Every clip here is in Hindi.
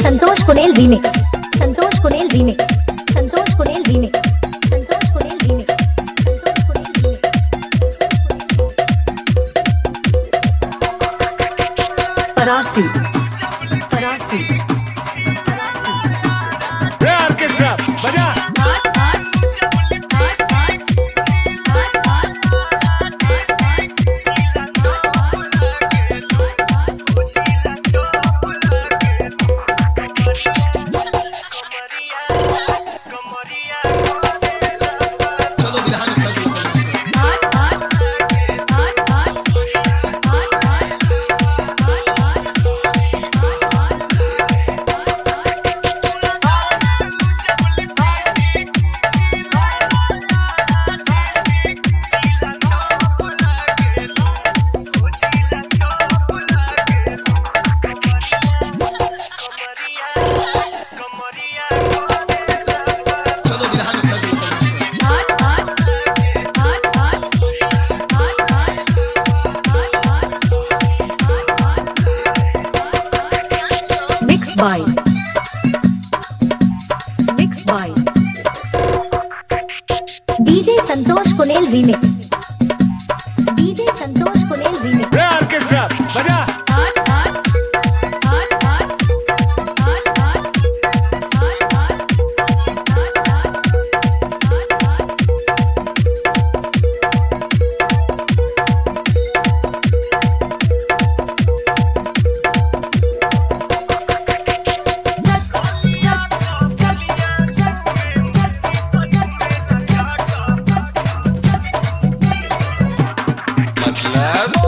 Santosh कुनेल remix. You. by mixed by DJ Santosh Kunel remix Club.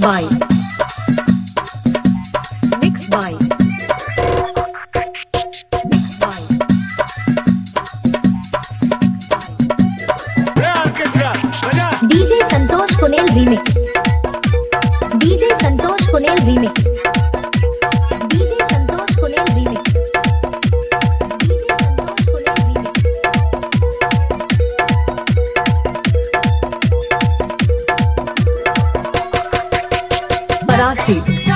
Bye. You.